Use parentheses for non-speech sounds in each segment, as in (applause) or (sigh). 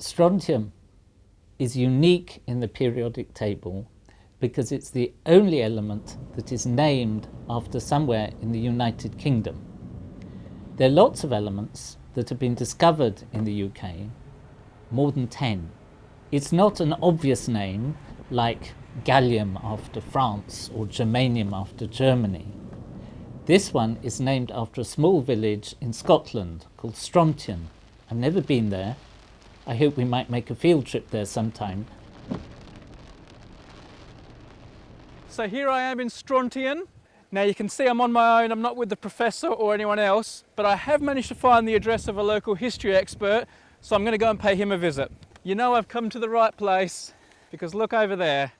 Strontium is unique in the periodic table because it's the only element that is named after somewhere in the United Kingdom. There are lots of elements that have been discovered in the UK, more than 10. It's not an obvious name like gallium after France or germanium after Germany. This one is named after a small village in Scotland called Strontian. I've never been there. I hope we might make a field trip there sometime. So here I am in Strontian. Now you can see I'm on my own, I'm not with the professor or anyone else, but I have managed to find the address of a local history expert, so I'm going to go and pay him a visit. You know I've come to the right place, because look over there,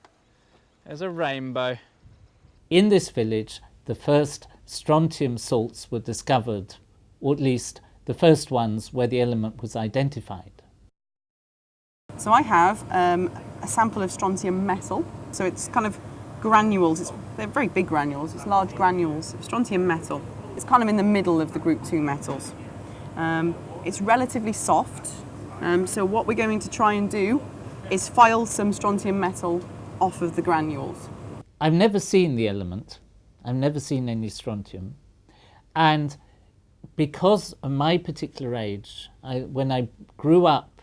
there's a rainbow. In this village, the first strontium salts were discovered, or at least the first ones where the element was identified. So I have um, a sample of strontium metal, so it's kind of granules, it's, they're very big granules, it's large granules of strontium metal. It's kind of in the middle of the group 2 metals. Um, it's relatively soft, um, so what we're going to try and do is file some strontium metal off of the granules. I've never seen the element, I've never seen any strontium, and because of my particular age, I, when I grew up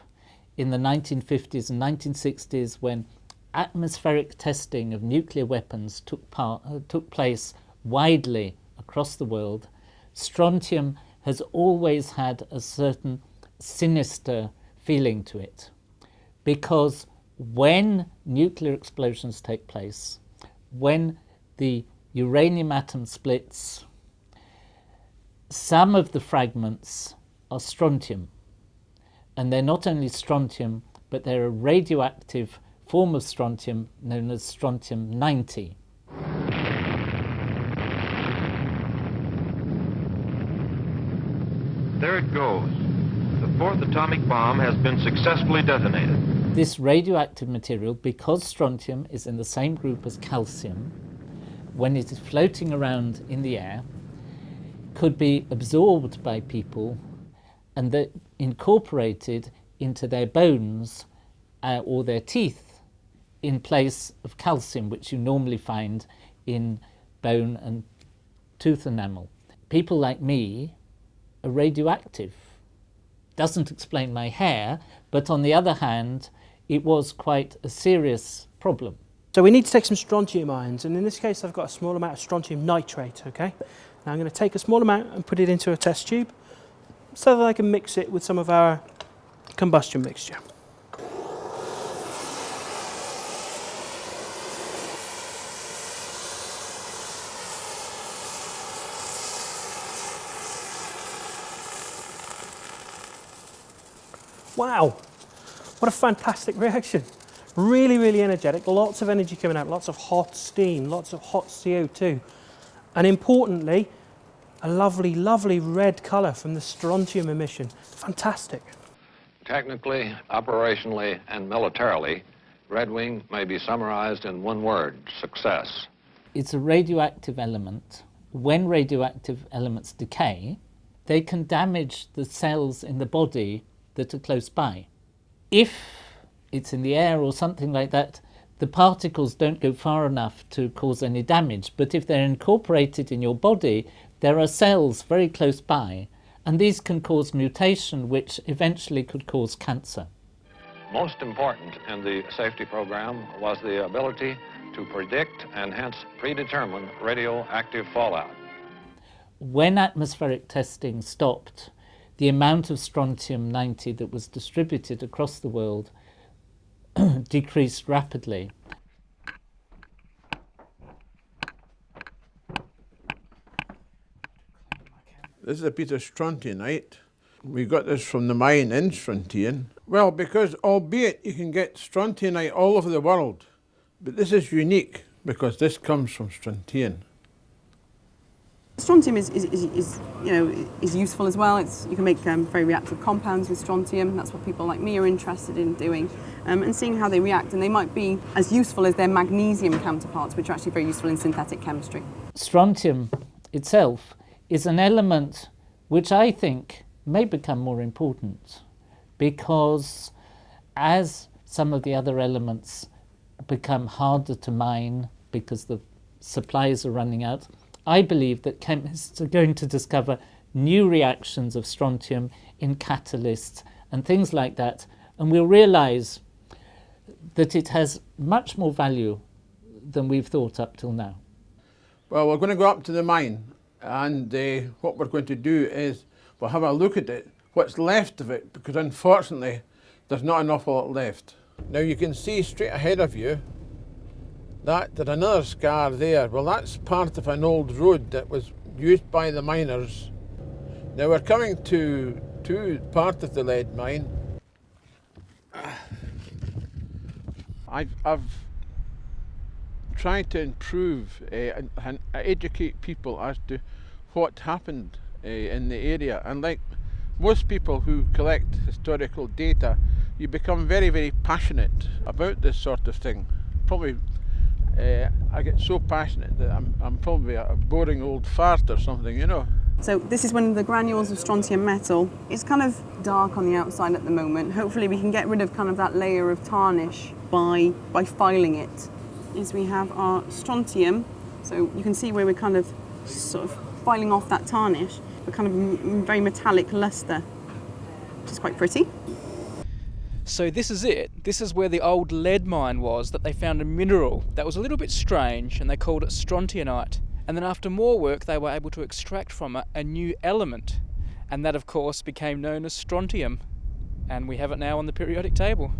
in the 1950s and 1960s when atmospheric testing of nuclear weapons took, part, uh, took place widely across the world, strontium has always had a certain sinister feeling to it because when nuclear explosions take place, when the uranium atom splits, some of the fragments are strontium. And they're not only strontium, but they're a radioactive form of strontium known as strontium-90. There it goes. The fourth atomic bomb has been successfully detonated. This radioactive material, because strontium is in the same group as calcium, when it is floating around in the air, could be absorbed by people and that incorporated into their bones uh, or their teeth in place of calcium, which you normally find in bone and tooth enamel. People like me are radioactive. Doesn't explain my hair, but on the other hand, it was quite a serious problem. So we need to take some strontium ions, and in this case I've got a small amount of strontium nitrate, okay? Now I'm going to take a small amount and put it into a test tube so that I can mix it with some of our combustion mixture. Wow, what a fantastic reaction. Really, really energetic, lots of energy coming out, lots of hot steam, lots of hot CO2. And importantly, a lovely, lovely red colour from the strontium emission. Fantastic. Technically, operationally, and militarily, Red Wing may be summarized in one word, success. It's a radioactive element. When radioactive elements decay, they can damage the cells in the body that are close by. If it's in the air or something like that, the particles don't go far enough to cause any damage. But if they're incorporated in your body, there are cells very close by, and these can cause mutation, which eventually could cause cancer. Most important in the safety program was the ability to predict and hence predetermine radioactive fallout. When atmospheric testing stopped, the amount of strontium-90 that was distributed across the world (clears throat) decreased rapidly. This is a piece of strontianite. We got this from the mine in Strontian. Well, because albeit you can get strontianite all over the world, but this is unique because this comes from Strontian. Strontium is, is, is, is, you know, is useful as well. It's, you can make um, very reactive compounds with strontium. That's what people like me are interested in doing um, and seeing how they react. And they might be as useful as their magnesium counterparts, which are actually very useful in synthetic chemistry. Strontium itself is an element which I think may become more important because as some of the other elements become harder to mine because the supplies are running out, I believe that chemists are going to discover new reactions of strontium in catalysts and things like that, and we'll realize that it has much more value than we've thought up till now. Well, we're going to go up to the mine, and uh, what we're going to do is we'll have a look at it, what's left of it, because unfortunately there's not an awful lot left. Now you can see straight ahead of you that there's another scar there. Well, that's part of an old road that was used by the miners. Now we're coming to, to part of the lead mine. (sighs) I've, I've tried to improve uh, and, and educate people as to what happened uh, in the area. And like most people who collect historical data, you become very, very passionate about this sort of thing. Probably, uh, I get so passionate that I'm, I'm probably a boring old fart or something, you know. So this is one of the granules of strontium metal. It's kind of dark on the outside at the moment. Hopefully we can get rid of kind of that layer of tarnish by, by filing it. Is we have our strontium, so you can see where we're kind of sort of filing off that tarnish, a kind of very metallic luster, which is quite pretty. So this is it. This is where the old lead mine was that they found a mineral that was a little bit strange and they called it strontianite. And then after more work, they were able to extract from it a new element. And that, of course, became known as strontium. And we have it now on the periodic table.